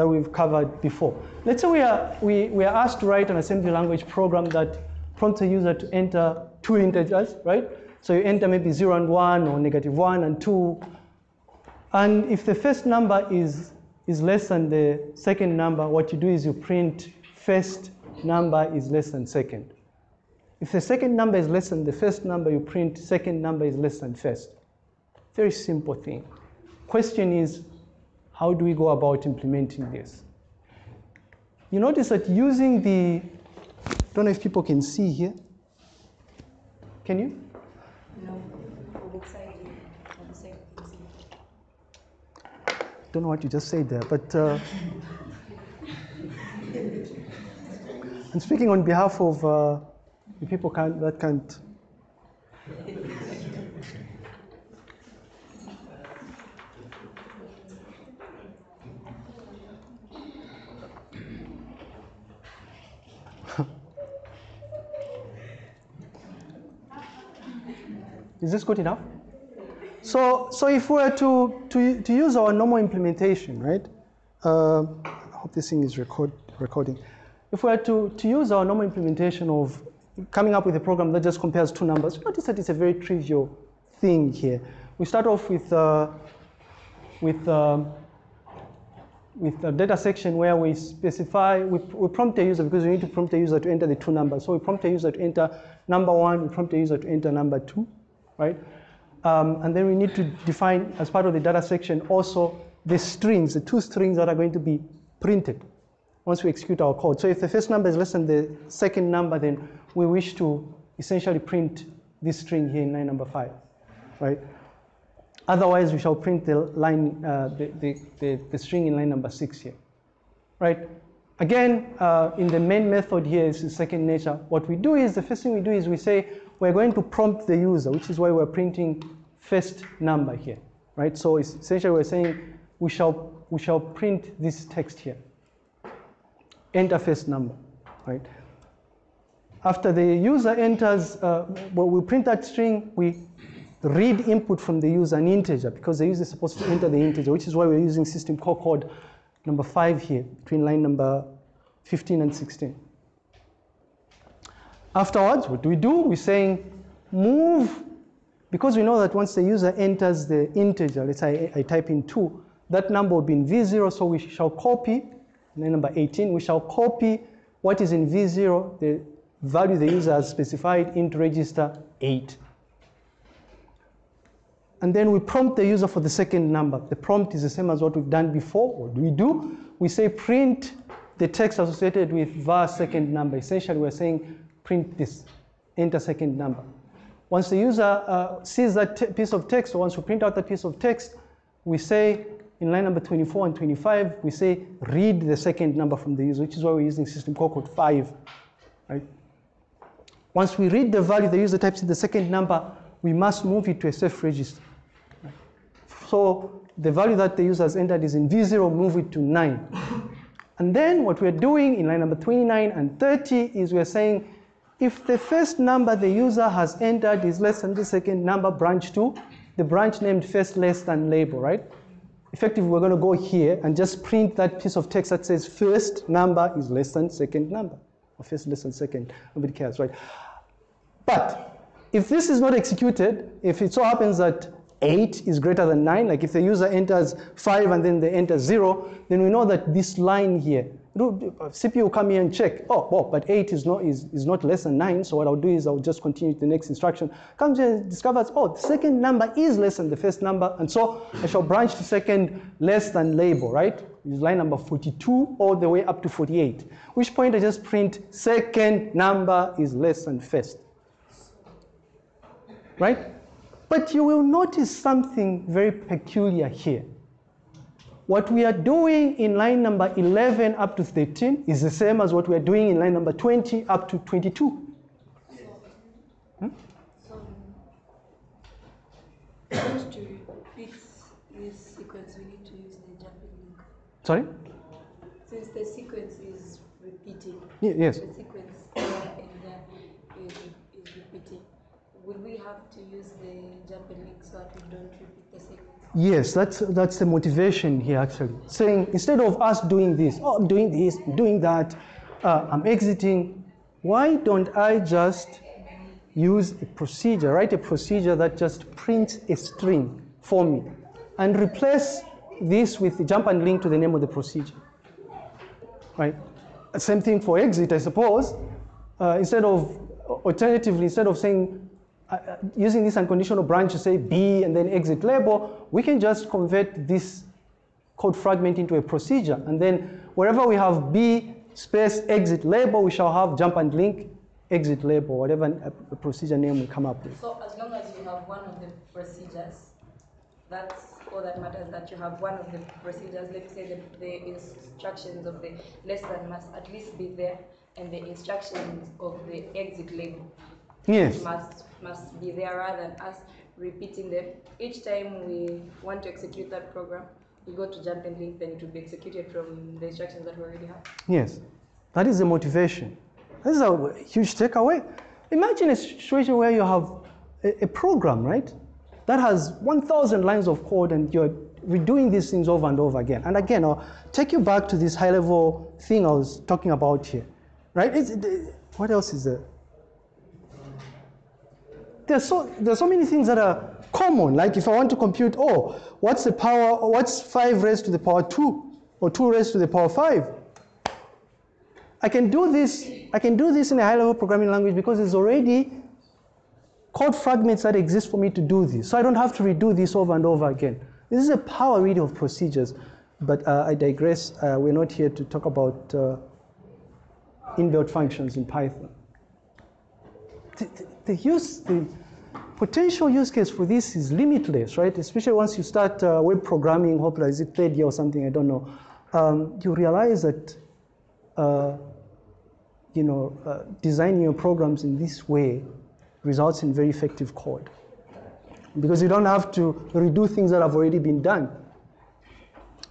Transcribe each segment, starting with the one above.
that we've covered before. Let's say we are, we, we are asked to write an assembly language program that prompts a user to enter two integers, right? So you enter maybe zero and one or negative one and two. And if the first number is, is less than the second number, what you do is you print first number is less than second. If the second number is less than the first number, you print second number is less than first. Very simple thing. Question is, how do we go about implementing this? You notice that using the, don't know if people can see here. Can you? No, on the side, on the side, you can see. Don't know what you just said there, but uh, I'm speaking on behalf of uh, the people can't, that can't. Is this good enough? So, so if we were to, to, to use our normal implementation, right? Uh, I hope this thing is record, recording. If we were to, to use our normal implementation of coming up with a program that just compares two numbers, notice that it's a very trivial thing here. We start off with, uh, with, um, with a data section where we specify, we, we prompt a user because we need to prompt a user to enter the two numbers. So we prompt a user to enter number one, we prompt a user to enter number two, right? Um, and then we need to define, as part of the data section, also the strings, the two strings that are going to be printed once we execute our code. So if the first number is less than the second number, then we wish to essentially print this string here in line number five, right? Otherwise, we shall print the line, uh, the, the, the, the, string in line number six here, right? Again, uh, in the main method here is second nature. What we do is, the first thing we do is we say, we're going to prompt the user, which is why we're printing first number here, right? So essentially we're saying we shall, we shall print this text here, enter first number, right? After the user enters, uh, well, we print that string, we read input from the user an integer because the user is supposed to enter the integer, which is why we're using system call code number five here, between line number 15 and 16. Afterwards, what do we do? We're saying move, because we know that once the user enters the integer, let's say I, I type in 2, that number will be in V0, so we shall copy, number 18, we shall copy what is in V0, the value the user has specified into register 8. And then we prompt the user for the second number. The prompt is the same as what we've done before. What do we do? We say print the text associated with var second number. Essentially, we're saying print this, enter second number. Once the user uh, sees that piece of text, or once we print out that piece of text, we say in line number 24 and 25, we say read the second number from the user, which is why we're using system call code 5. Right? Once we read the value the user types in the second number, we must move it to a safe register. So the value that the user has entered is in V0, move it to 9. And then what we're doing in line number 29 and 30 is we're saying if the first number the user has entered is less than the second number, branch 2, the branch named first less than label, right? Effectively, we're going to go here and just print that piece of text that says first number is less than second number, or first less than second. Nobody cares, right? But if this is not executed, if it so happens that 8 is greater than 9, like if the user enters 5 and then they enter 0, then we know that this line here, Uh, CPU come here and check, oh, well, but 8 is not, is, is not less than 9, so what I'll do is I'll just continue the next instruction. Comes here and discovers, oh, the second number is less than the first number, and so I shall branch to second less than label, right? Is line number 42 all the way up to 48, which point I just print second number is less than first, right? But you will notice something very peculiar here. What we are doing in line number 11 up to 13 is the same as what we are doing in line number 20 up to 22. Hmm? So, just to repeat this sequence, we need to use the jump and link. Sorry? Since the sequence is repeating, yes. the sequence here and there is, is repeating, Will we have to use the jump and link so that we don't repeat the same? Yes, that's, that's the motivation here actually. Saying instead of us doing this, oh, I'm doing this, I'm doing that, uh, I'm exiting, why don't I just use a procedure, write a procedure that just prints a string for me and replace this with jump and link to the name of the procedure. Right? Same thing for exit, I suppose. Uh, instead of, alternatively, instead of saying, uh, uh, using this unconditional branch to say B and then exit label, we can just convert this code fragment into a procedure. And then wherever we have B space exit label, we shall have jump and link exit label, whatever uh, procedure name we come up with. So as long as you have one of the procedures, that's all that matters, that you have one of the procedures, let's say that the instructions of the lesson must at least be there, and the instructions of the exit label Yes. must, must be there rather than us repeating them. Each time we want to execute that program, we go to jump and link, then it will be executed from the instructions that we already have. Yes, that is the motivation. This is a huge takeaway. Imagine a situation where you have a, a program, right, that has 1,000 lines of code and you're redoing these things over and over again. And again, I'll take you back to this high level thing I was talking about here, right? It's, it- what else is there? There's so, there's so many things that are common. Like if I want to compute, oh, what's the power, what's 5 raised to the power 2? Or 2 raised to the power 5? I can do this, I can do this in a high level programming language because there's already code fragments that exist for me to do this. So I don't have to redo this over and over again. This is a power really of procedures. But uh, I digress. Uh, we're not here to talk about uh, inbuilt functions in Python. The use, the potential use case for this is limitless, right? Especially once you start uh, web programming, hopefully is it third year or something, I don't know. Um, you realize that uh, you know, uh, designing your programs in this way results in very effective code. Because you don't have to redo things that have already been done.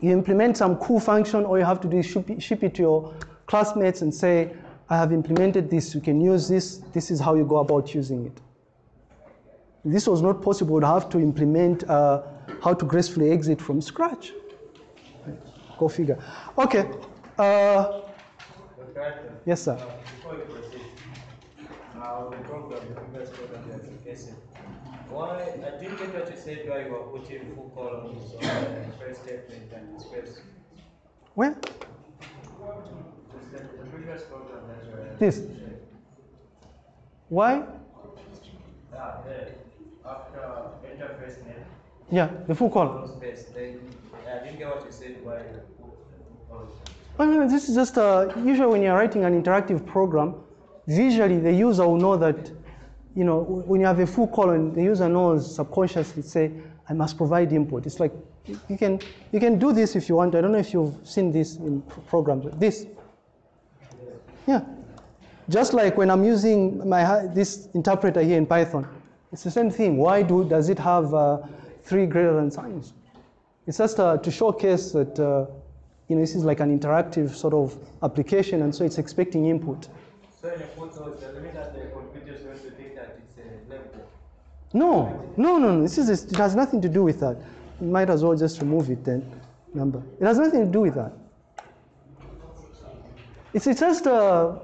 You implement some cool function, all you have to do is ship it, ship it to your classmates and say, I have implemented this, you can use this, this is how you go about using it. This was not possible i have to implement uh, how to gracefully exit from scratch. Go figure. Okay. Uh, yes, sir. uh, before you proceed, now the program, the previous program, the application, why, I didn't get what you said, why you were putting full columns on the first statement and. Where? The, the previous This. Why? Ah, Yeah, the full column. column I no, this is just uh, usually when you're writing an interactive program, visually the user will know that, you know, when you have a full colon, the user knows subconsciously, say, I must provide input. It's like you can you can do this if you want. I don't know if you've seen this in pr- programs. This, yeah, just like when I'm using my this interpreter here in Python, it's the same thing. Why do does it have uh, three greater than signs? It's just uh, to showcase that uh, you know this is like an interactive sort of application, and so it's expecting input. So when you put those, does that the computer is going to think that it's a level? No, no, no, no. This is it has nothing to do with that. You might as well just remove it then. Number. It has nothing to do with that. It's, it's just uh,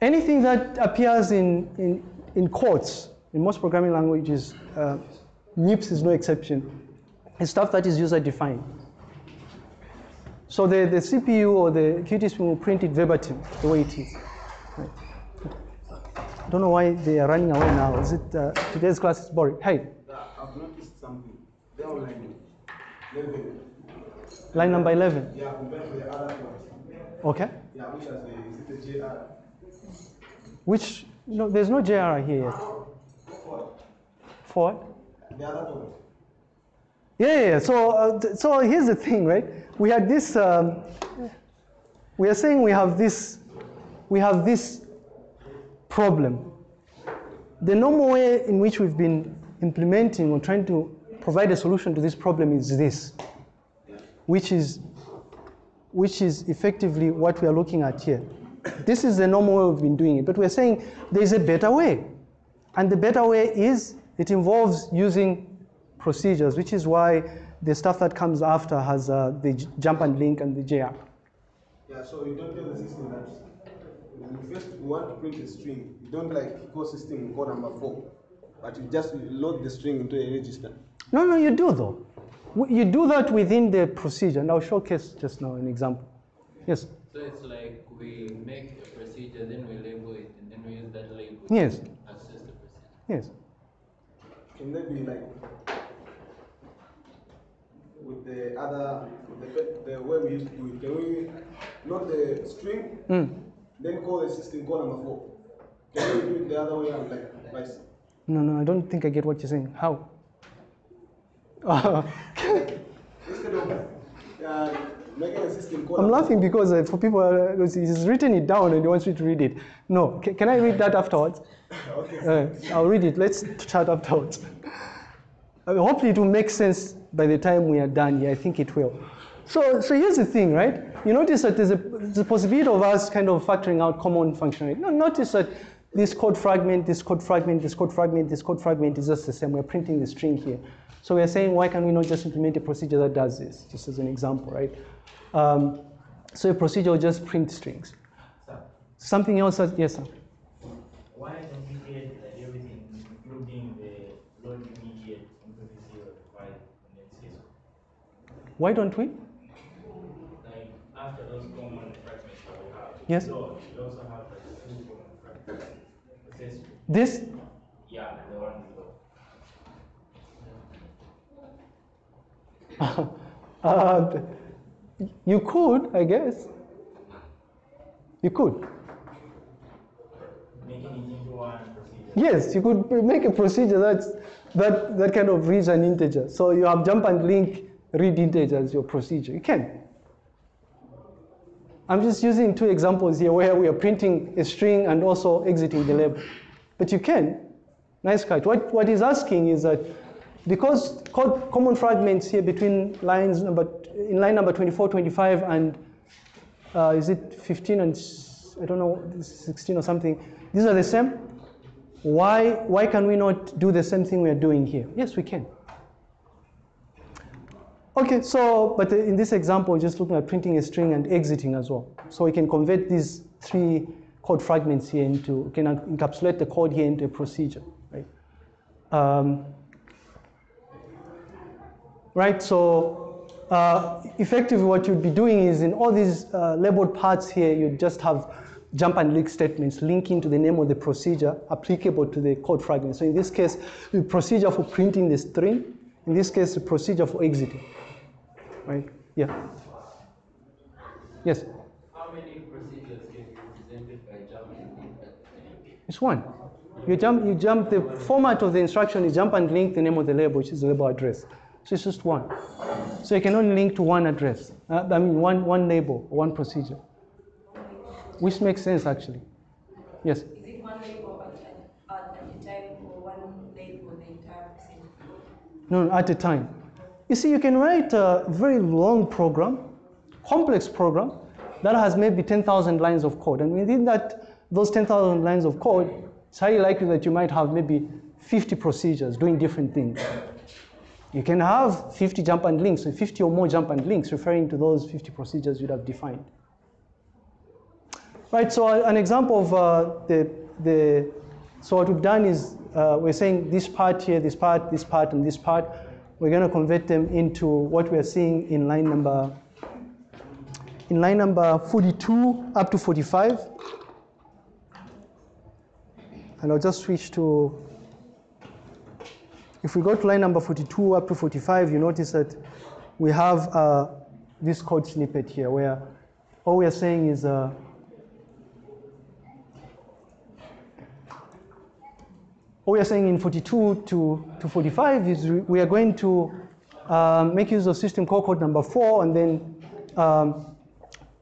anything that appears in, in, in quotes in most programming languages. Uh, MIPS is no exception. It's stuff that is user defined. So the, the CPU or the Qt will print it verbatim the way it is. I don't know why they are running away now. Is it uh, today's class is boring? Hey, I've noticed something. They're. Level. Line number 11. Yeah, compared to the other. Okay. Yeah, which the, is the JR? Which, no, there's no JR here yet. What? For what? The other yeah, yeah. So, uh, so here's the thing, right? We had this, um, we are saying we have this, we have this problem. The normal way in which we've been implementing or trying to provide a solution to this problem is this, which is, which is effectively what we are looking at here. This is the normal way we've been doing it, but we're saying there's a better way. And the better way is it involves using procedures, which is why the stuff that comes after has uh, the jump and link and the JAP. Yeah, so you don't tell the system that you first want to print a string. You don't like call system call number four, but you just load the string into a register. No, no, you do though. W- You do that within the procedure, and I'll showcase just now an example. Yes, So it's like we make a procedure, then we label it, and then we use that label. Yes. to Access the procedure. yes. Can that be like with the other the, the way we used to do it? Can we load the string, Mm. then call the system call number four? Can we do it the other way around, like vice? No, no, I don't think I get what you're saying. How? Instead of uh, making a system call. I'm laughing because uh, for people, uh, he's written it down and he wants me to read it. No, ca- can I read that afterwards? Okay. Uh, I'll read it. Let's chat afterwards. I mean, hopefully, it will make sense by the time we are done here. I think it will. So, so here's the thing, right? You notice that there's a, there's a possibility of us kind of factoring out common functionality. No, notice that this code fragment, this code fragment, this code fragment, this code fragment is just the same. We're printing the string here. So we're saying, why can we not just implement a procedure that does this, just as an example, right? Um, so a procedure will just print strings. Something else, that, yes, sir? Why don't we get like everything, including the load immediate into the zero file and? Why don't we? Like after those common fragments that we have. Yes. So we also have like two common fragments. The syscall, This yeah, the one below. Uh, you could, I guess. You could. Making it into one procedure. Yes, you could make a procedure that's, that, that kind of reads an integer. So you have jump and link read integer as your procedure. You can. I'm just using two examples here where we are printing a string and also exiting the label. But you can. Nice catch. What, what he's asking is that because code common fragments here between lines number, in line number 24, 25, and uh, is it 15 and I don't know, 16 or something, these are the same. Why, why can we not do the same thing we are doing here? Yes, we can. Okay, so, but in this example, we're just looking at printing a string and exiting as well. So we can convert these three code fragments here into, we can encapsulate the code here into a procedure, right? Um, right, so uh, effectively what you'd be doing is in all these uh, labeled parts here, you'd just have jump and link statements linking to the name of the procedure applicable to the code fragment. So in this case, the procedure for printing the string, in this case, the procedure for exiting, right? Yeah. Yes, How many procedures can be represented by jump it's one. You jump, you jump, the format of the instruction is jump and link the name of the label, which is the label address. So it's just one. So you can only link to one address, uh, I mean, one, one label, one procedure, which makes sense actually. Yes. Is it one label at, a- at a time or one label the entire procedure? No, no, at a time. You see, you can write a very long program, complex program, that has maybe 10,000 lines of code. And within that, those 10,000 lines of code, it's highly likely that you might have maybe 50 procedures doing different things. You can have 50 jump and links, so 50 or more jump and links referring to those 50 procedures you'd have defined. Right, so an example of uh, the, the, so what we've done is uh, we're saying this part here, this part, this part, and this part, we're going to convert them into what we're seeing in line number, in line number 42 up to 45. And I'll just switch to, if we go to line number 42 up to 45, you notice that we have uh, this code snippet here where all we are saying is uh, what we are saying in 42 to, to 45 is we- are going to um, make use of system call code number four and then um,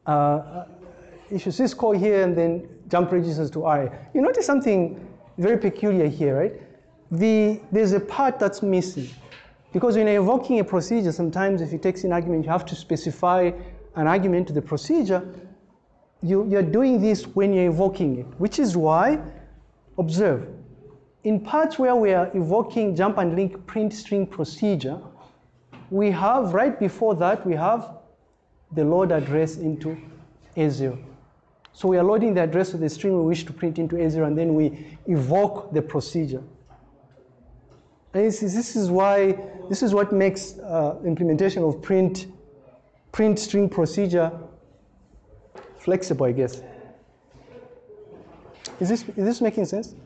uh, issue syscall here and then jump registers to RA. You notice something very peculiar here, right? The, there's a part that's missing. Because when you're invoking a procedure, sometimes if it takes an argument, you have to specify an argument to the procedure. you, you're doing this when you're invoking it, which is why, observe, in parts where we are evoking jump and link print string procedure, we have, right before that, we have the load address into A0. So we are loading the address of the string we wish to print into A0 and then we evoke the procedure. And this is, why, this is what makes uh, implementation of print, print string procedure flexible, I guess. Is this, is this making sense?